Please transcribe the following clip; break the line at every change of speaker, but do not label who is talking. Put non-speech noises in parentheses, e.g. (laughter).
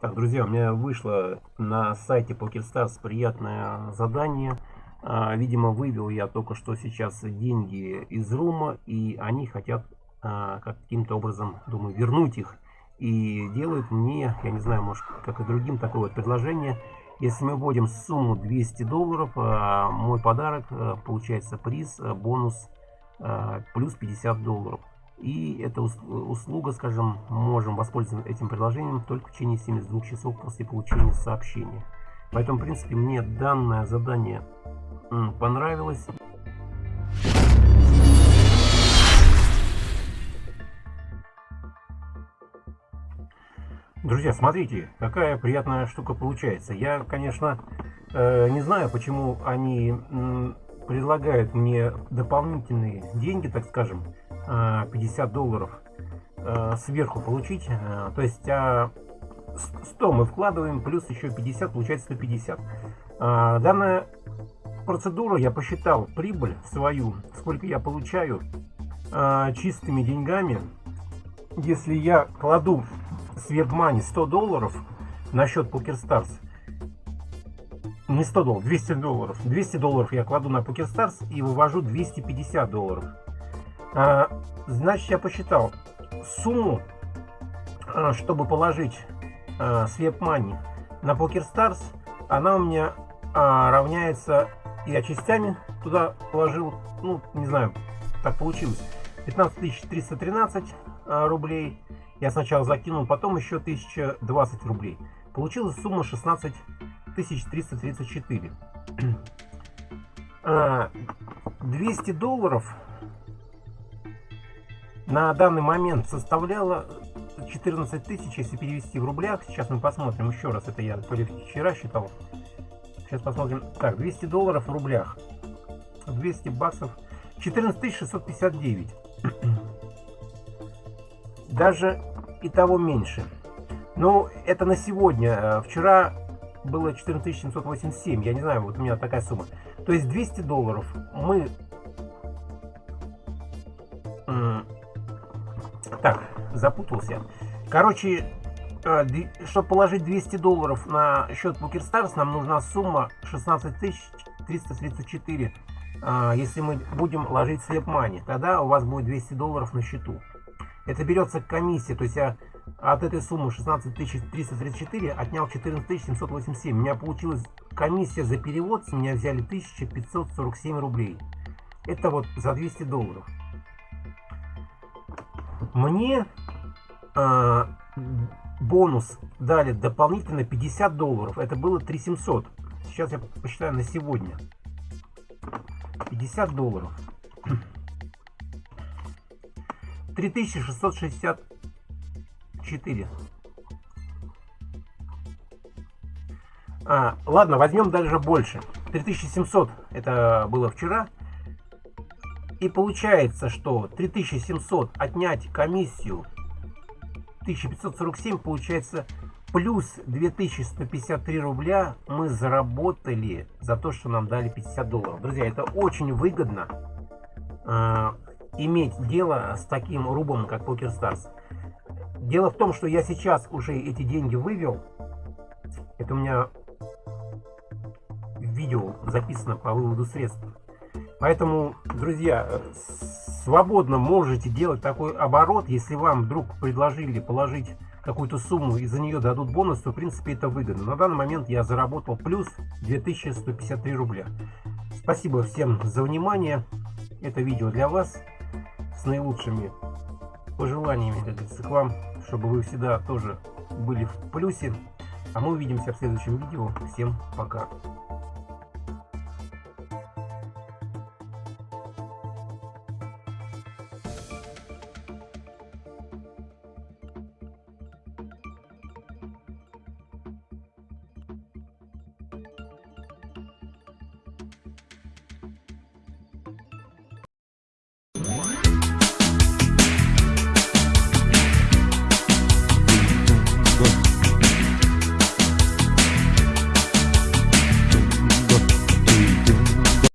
Так, друзья, у меня вышло на сайте PokerStars приятное задание. А, видимо, вывел я только что сейчас деньги из рума, и они хотят а, каким-то образом, думаю, вернуть их. И делают мне, я не знаю, может, как и другим, такое вот предложение. Если мы вводим сумму 200 долларов, а, мой подарок, получается приз, бонус плюс 50 долларов. И эта услуга, скажем, можем воспользоваться этим приложением только в течение 72 часов после получения сообщения. Поэтому, в принципе, мне данное задание понравилось. Друзья, смотрите, какая приятная штука получается. Я, конечно, э, не знаю, почему они предлагают мне дополнительные деньги, так скажем, 50 э, долларов э, сверху получить. Э, то есть 100 а, мы вкладываем, плюс еще 50, получается 150. Данная процедура, я посчитал прибыль свою, сколько я получаю чистыми деньгами. Если я кладу с WebMoney 100 долларов на счет PokerStars, не 100 долларов, 200 долларов. 200 долларов я кладу на PokerStars и вывожу 250 долларов. А, значит, я посчитал сумму, а, чтобы положить а, WebMoney на PokerStars, она у меня а, равняется, я частями туда положил, ну, не знаю, так получилось, 15 313 а, рублей. Я сначала закинул, потом еще 1020 рублей. Получилась сумма 16 334. 200 долларов на данный момент составляла 14 тысяч, если перевести в рублях. Сейчас мы посмотрим еще раз. Это я то ли вчера считал. Сейчас посмотрим. Так, 200 долларов в рублях. 200 баксов. 14 659. (clears throat) Даже и того меньше. Ну, это на сегодня. Вчера было 14 787. Я не знаю, вот у меня такая сумма. То есть 200 долларов мы Так, запутался. Короче, э, чтобы положить 200 долларов на счет PokerStars, нам нужна сумма 16 334. А, если мы будем ложить слеп мани, тогда у вас будет 200 долларов на счету. Это берется комиссия, то есть я от этой суммы 16 334 отнял 14 787. У меня получилась комиссия за перевод, с меня взяли 1547 рублей. Это вот за 200 долларов. Мне э, бонус дали дополнительно 50 долларов. Это было 3700. Сейчас я посчитаю на сегодня. 50 долларов. 3664. А, ладно, возьмем даже больше. 3700 это было вчера. И получается, что 3700 отнять комиссию 1547 получается плюс 2153 рубля мы заработали за то, что нам дали 50 долларов. Друзья, это очень выгодно э, иметь дело с таким рубом, как PokerStars. Дело в том, что я сейчас уже эти деньги вывел. Это у меня видео записано по выводу средств. Поэтому, друзья, свободно можете делать такой оборот. Если вам вдруг предложили положить какую-то сумму и за нее дадут бонус, то в принципе это выгодно. На данный момент я заработал плюс 2153 рубля. Спасибо всем за внимание. Это видео для вас с наилучшими пожеланиями, как говорится, к вам, чтобы вы всегда тоже были в плюсе. А мы увидимся в следующем видео. Всем пока.